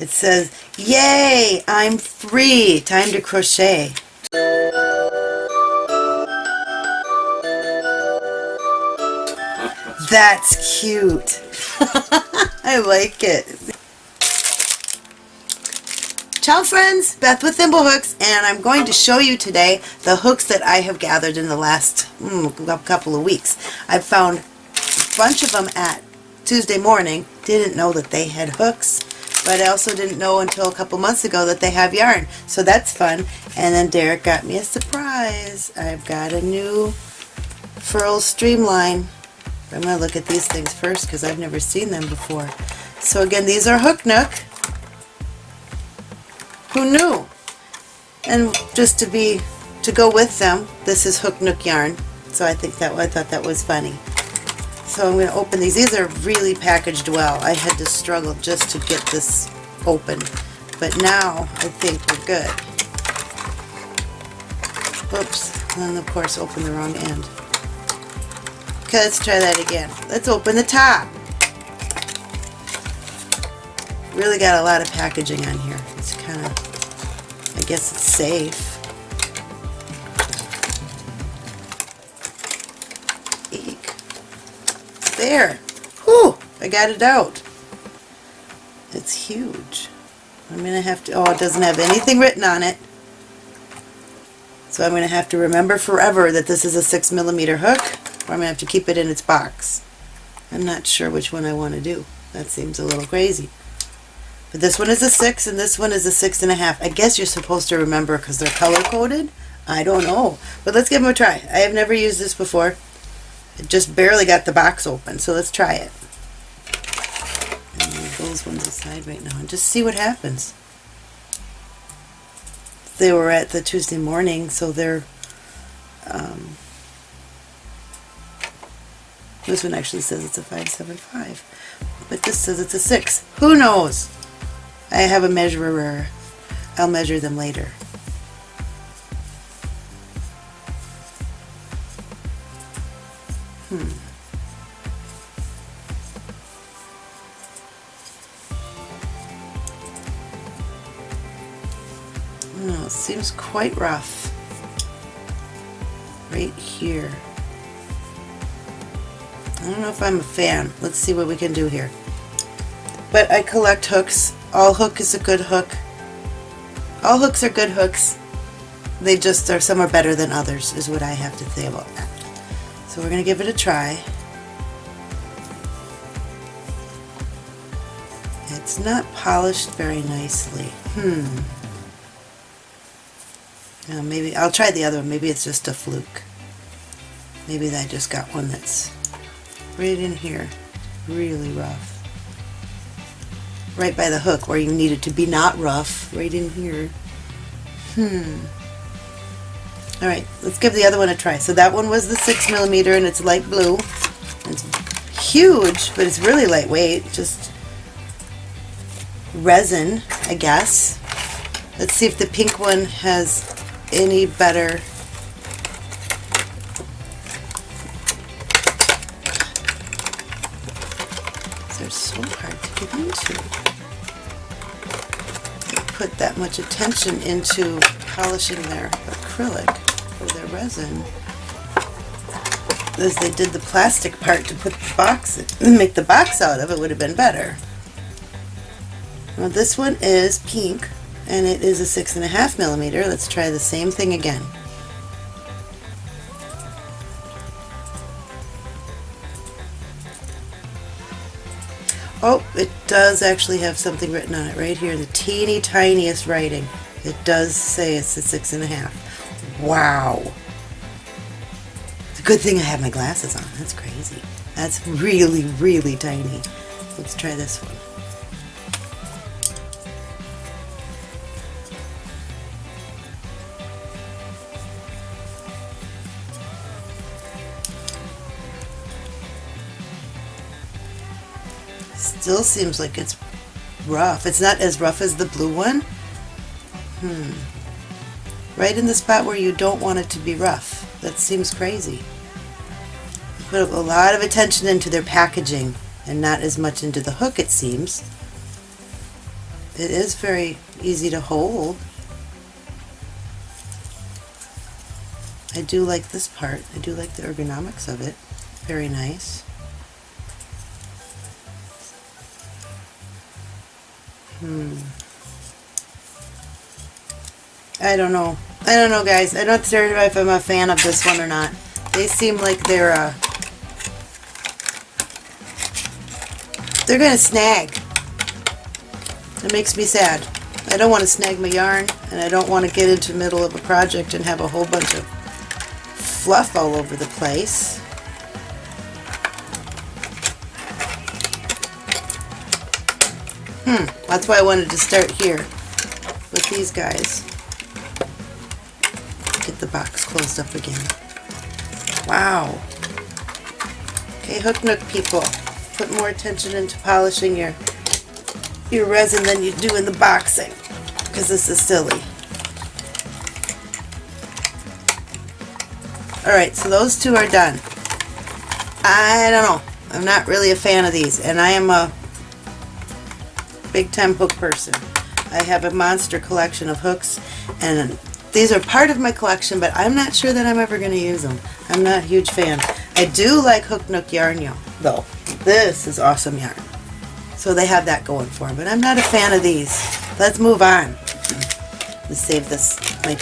It says, Yay, I'm free, time to crochet. That's cute. I like it. Ciao friends, Beth with Thimblehooks, and I'm going to show you today the hooks that I have gathered in the last mm, couple of weeks. I've found a bunch of them at Tuesday morning. Didn't know that they had hooks, but I also didn't know until a couple months ago that they have yarn. So that's fun. And then Derek got me a surprise. I've got a new Furl Streamline. I'm going to look at these things first because I've never seen them before. So again, these are Hook Nook. Who knew? And just to be, to go with them, this is Hook Nook yarn. So I think that, I thought that was funny. So I'm going to open these. These are really packaged well. I had to struggle just to get this open. But now I think we're good. Oops. And of course open the wrong end. Okay, let's try that again. Let's open the top. Really got a lot of packaging on here. It's kind of, I guess it's safe. There. Whew, I got it out. It's huge. I'm going to have to, oh, it doesn't have anything written on it. So I'm going to have to remember forever that this is a 6 millimeter hook or I'm going to have to keep it in its box. I'm not sure which one I want to do. That seems a little crazy. But this one is a 6 and this one is a six and a half. I guess you're supposed to remember because they're color coded. I don't know. But let's give them a try. I have never used this before. Just barely got the box open, so let's try it. And those ones aside right now and just see what happens. They were at the Tuesday morning, so they're um, this one actually says it's a 575, but this says it's a 6. Who knows? I have a measurer. I'll measure them later. Quite rough. Right here. I don't know if I'm a fan. Let's see what we can do here. But I collect hooks. All hook is a good hook. All hooks are good hooks. They just are, some are better than others is what I have to say about that. So we're going to give it a try. It's not polished very nicely. Hmm. Now maybe, I'll try the other one. Maybe it's just a fluke. Maybe I just got one that's right in here, really rough. Right by the hook where you need it to be not rough, right in here. Hmm. Alright, let's give the other one a try. So that one was the 6 millimeter, and it's light blue. It's huge, but it's really lightweight, just resin, I guess. Let's see if the pink one has any better they're so hard to get into. They put that much attention into polishing their acrylic or their resin as they did the plastic part to put the box make the box out of it would have been better. Well, this one is pink and it is a six and a half millimeter. Let's try the same thing again. Oh, it does actually have something written on it right here, the teeny tiniest writing. It does say it's a six and a half. Wow. It's a good thing I have my glasses on. That's crazy. That's really, really tiny. Let's try this one. Still seems like it's rough. It's not as rough as the blue one. Hmm. Right in the spot where you don't want it to be rough. That seems crazy. Put a lot of attention into their packaging and not as much into the hook it seems. it is very easy to hold. I do like this part. I do like the ergonomics of it. Very nice. Hmm. I don't know. I don't know, guys. I'm not sure if I'm a fan of this one or not. They seem like they're, uh, they're to snag. It makes me sad. I don't want to snag my yarn, and I don't want to get into the middle of a project and have a whole bunch of fluff all over the place. Hmm, that's why I wanted to start here with these guys. Get the box closed up again. Wow. Okay, Hook Nook people, put more attention into polishing your your resin than you do in the boxing, because this is silly. Alright, so those two are done. I don't know. I'm not really a fan of these, and I am a big time hook person. I have a monster collection of hooks, and these are part of my collection, but I'm not sure that I'm ever going to use them. I'm not a huge fan. I do like Hook Nook Yarn though. This is awesome yarn. So they have that going for them, but I'm not a fan of these. Let's move on. Let's save this, my,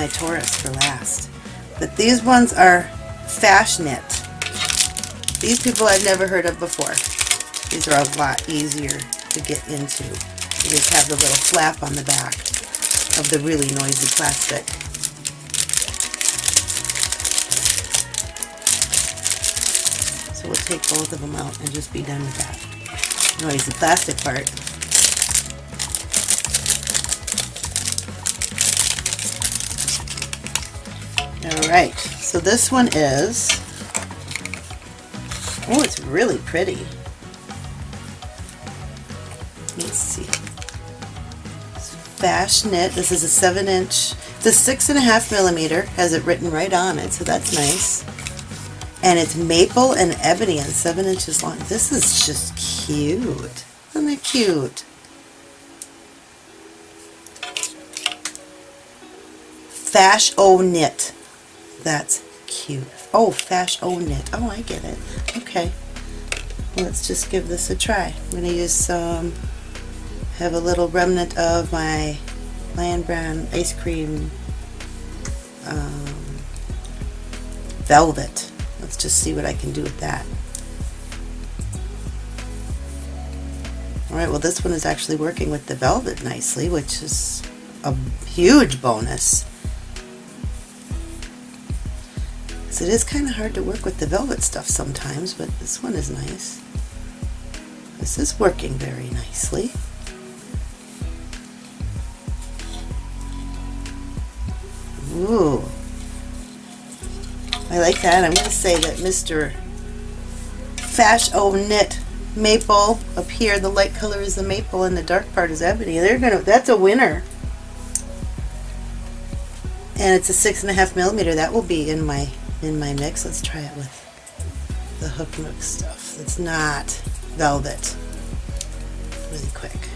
my Taurus for last. But these ones are Fashknit. These people I've never heard of before. These are a lot easier to get into. You just have the little flap on the back of the really noisy plastic. So we'll take both of them out and just be done with that noisy plastic part. Alright, so this one is, oh it's really pretty. Let's see. Fashknit, this is a 7 inch, it's a six and a half millimeter, has it written right on it, so that's nice. And it's maple and ebony and 7 inches long. This is just cute. Isn't it cute? Fash O Knit. That's cute. Oh, Fash O Knit. Oh, I get it. Okay. Let's just give this a try. I'm going to use some, have a little remnant of my Lion Brand ice cream um, velvet. Let's just see what I can do with that. Alright, well this one is actually working with the velvet nicely, which is a huge bonus. So it is kind of hard to work with the velvet stuff sometimes, but this one is nice. This is working very nicely. Ooh. I like that. I'm going to say that Mr. Fash O Knit Maple up here, the light color is the maple and the dark part is ebony. They're gonna that's a winner. And it's a six and a half millimeter. That will be in my in my mix. Let's try it with the Hook Nook stuff. It's not velvet. Really quick.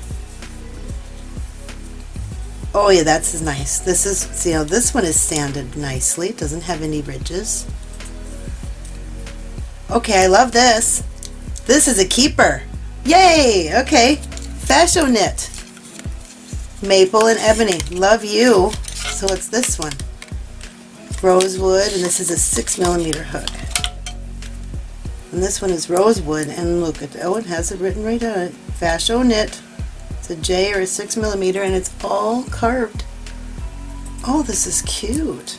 Oh yeah, that's nice. This is, see how this one is sanded nicely. It doesn't have any ridges. Okay, I love this. This is a keeper. Yay! Okay. Fashion Knit. Maple and Ebony. Love you. So it's this one rosewood, and this is a 6 millimeter hook. And this one is rosewood, and look at oh, it has it written right on it. Fashion knit. It's a J or a 6 millimeter, and it's all carved. Oh, this is cute.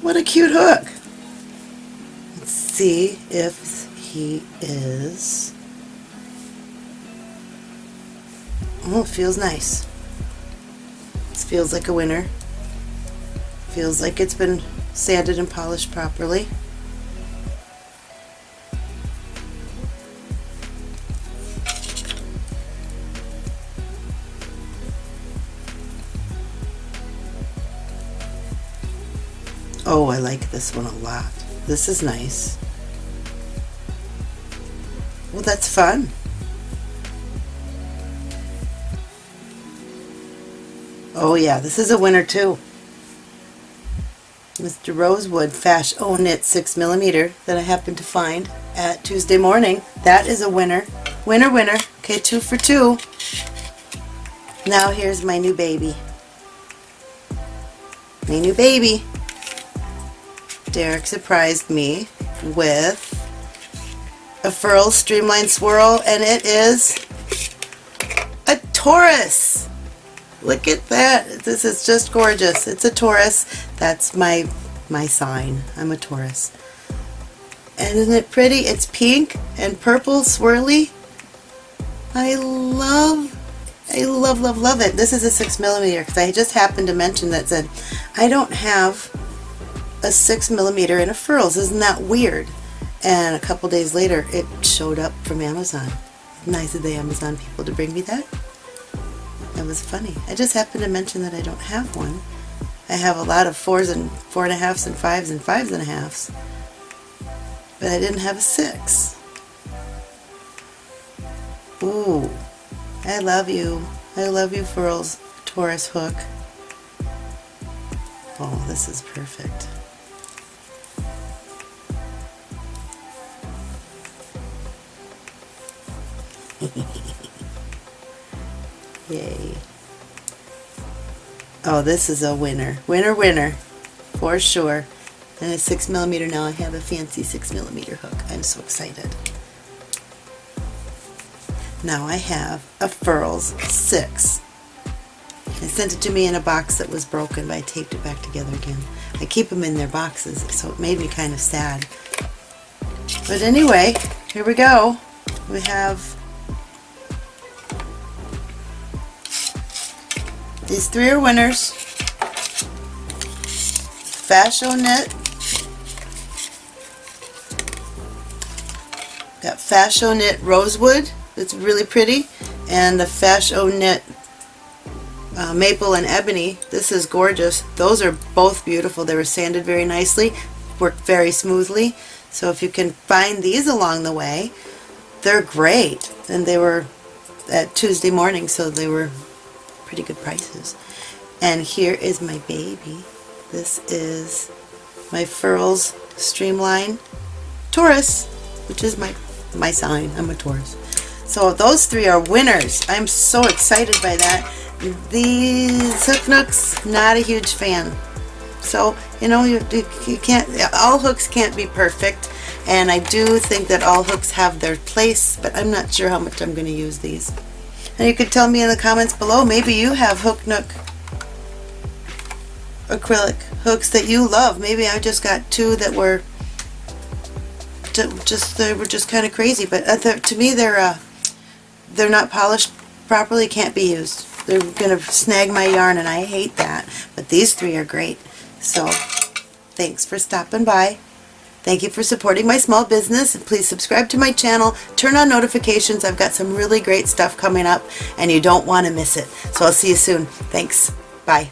What a cute hook. Let's see if he is. Oh, it feels nice. This feels like a winner. Feels like it's been sanded and polished properly. Oh, I like this one a lot. This is nice. Well, that's fun. Oh yeah, this is a winner too. Mr. Rosewood Fash O Knit 6 millimeter that I happened to find at Tuesday morning. That is a winner. Winner, winner. Okay, two for two. Now here's my new baby. My new baby. Derek surprised me with a Furl Streamline Swirl and it is a Taurus. Look at that. This is just gorgeous. It's a Taurus. That's my my sign. I'm a Taurus. And isn't it pretty? It's pink and purple swirly. I love, I love, love, love it. This is a six millimeter because I just happened to mention that said I don't have a six millimeter in a furls. Isn't that weird? And a couple days later, it showed up from Amazon. Nice of the Amazon people to bring me that. That was funny. I just happened to mention that I don't have one. I have a lot of fours and four and a halfs and fives and fives and a halfs. But I didn't have a six. Ooh, I love you. I love you, Furls Taurus hook. Oh, this is perfect. Yay. Oh, this is a winner. Winner, winner. For sure. And a 6 millimeter now. I have a fancy 6 millimeter hook. I'm so excited. Now I have a Furls 6. They sent it to me in a box that was broken, but I taped it back together again. I keep them in their boxes, so it made me kind of sad. But anyway, here we go. We have These three are winners. Fashion Knit. Got Knit Rosewood. It's really pretty. And the Fashion Knit uh, Maple and Ebony. This is gorgeous. Those are both beautiful. They were sanded very nicely. Worked very smoothly. So if you can find these along the way, they're great. And they were at Tuesday morning, so they were pretty good prices. And here is my baby. This is my Furls Streamline Taurus, which is my, my sign. I'm a Taurus. So those three are winners. I'm so excited by that. These Hook Nooks, not a huge fan. So, you know, you, you can't, all hooks can't be perfect. And I do think that all hooks have their place, but I'm not sure how much I'm going to use these. And you can tell me in the comments below, maybe you have Hook Nook acrylic hooks that you love. Maybe I just got two that were just they were just kind of crazy, but uh, to me they're uh, they're not polished properly, can't be used. They're gonna snag my yarn, and I hate that. But these three are great. So thanks for stopping by. Thank you for supporting my small business. Please subscribe to my channel. Turn on notifications. I've got some really great stuff coming up and you don't want to miss it. So I'll see you soon. Thanks. Bye.